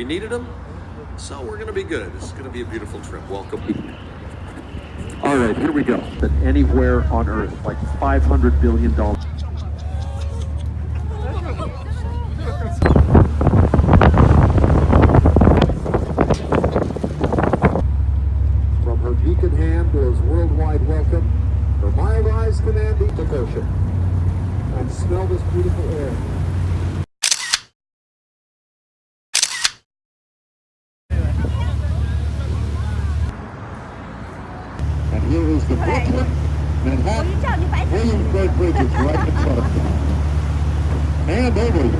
We needed them, so we're going to be good. This is going to be a beautiful trip. Welcome. All right, here we go. That anywhere on Earth, like 500 billion dollars. From her beacon hand to his worldwide welcome, her mild eyes commanding devotion. And smell this beautiful air. Here is the Brooklyn, Manhattan, Williamsburg Bridges right in front of you. And over you.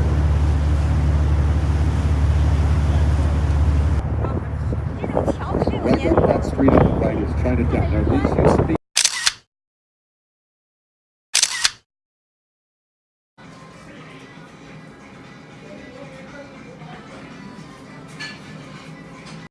Right up that street on the right is Chinatown. Now, these used to be